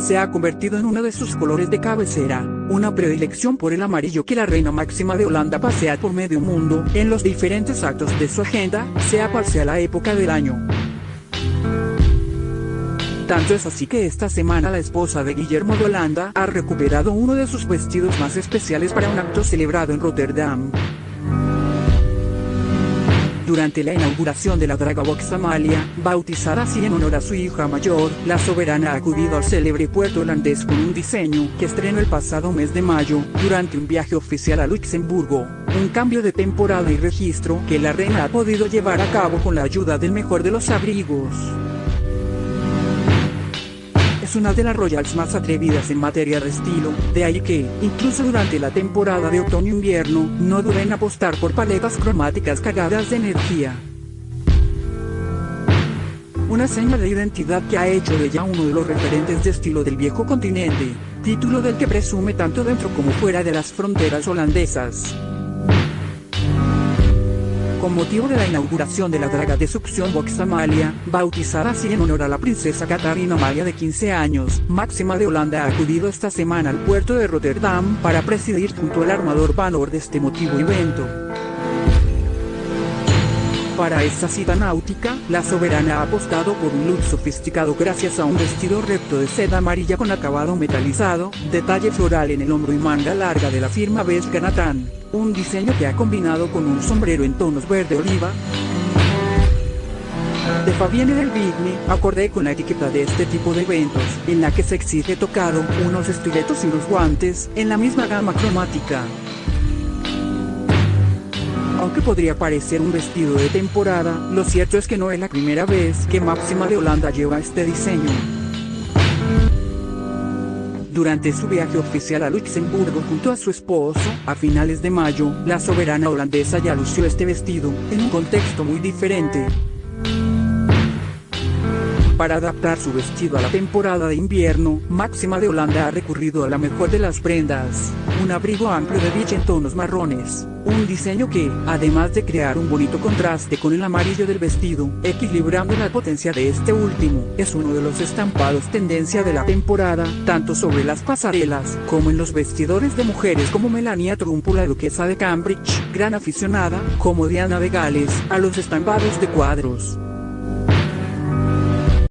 se ha convertido en uno de sus colores de cabecera, una predilección por el amarillo que la reina máxima de Holanda pasea por medio mundo, en los diferentes actos de su agenda, sea cual sea la época del año. Tanto es así que esta semana la esposa de Guillermo de Holanda ha recuperado uno de sus vestidos más especiales para un acto celebrado en Rotterdam. Durante la inauguración de la Draga Box Amalia, bautizada así en honor a su hija mayor, la soberana ha acudido al célebre puerto holandés con un diseño que estrenó el pasado mes de mayo, durante un viaje oficial a Luxemburgo, un cambio de temporada y registro que la reina ha podido llevar a cabo con la ayuda del mejor de los abrigos es una de las Royals más atrevidas en materia de estilo, de ahí que, incluso durante la temporada de otoño-invierno, no duden apostar por paletas cromáticas cargadas de energía. Una señal de identidad que ha hecho de ella uno de los referentes de estilo del viejo continente, título del que presume tanto dentro como fuera de las fronteras holandesas con motivo de la inauguración de la draga de succión Box Amalia, bautizada así en honor a la princesa Catarina Amalia de 15 años, máxima de Holanda ha acudido esta semana al puerto de Rotterdam para presidir junto al armador Vanor de este motivo evento. Para esta cita náutica, la soberana ha apostado por un look sofisticado gracias a un vestido recto de seda amarilla con acabado metalizado, detalle floral en el hombro y manga larga de la firma Belga Nathan, un diseño que ha combinado con un sombrero en tonos verde oliva, de Fabienne del Vigni, acordé con la etiqueta de este tipo de eventos, en la que se exige tocado, unos estiletos y unos guantes, en la misma gama cromática aunque podría parecer un vestido de temporada, lo cierto es que no es la primera vez que Máxima de Holanda lleva este diseño. Durante su viaje oficial a Luxemburgo junto a su esposo, a finales de mayo, la soberana holandesa ya lució este vestido, en un contexto muy diferente. Para adaptar su vestido a la temporada de invierno, Máxima de Holanda ha recurrido a la mejor de las prendas, un abrigo amplio de biche en tonos marrones, un diseño que, además de crear un bonito contraste con el amarillo del vestido, equilibrando la potencia de este último, es uno de los estampados tendencia de la temporada, tanto sobre las pasarelas, como en los vestidores de mujeres como Melania Trump la duquesa de Cambridge, gran aficionada, como Diana de Gales, a los estampados de cuadros.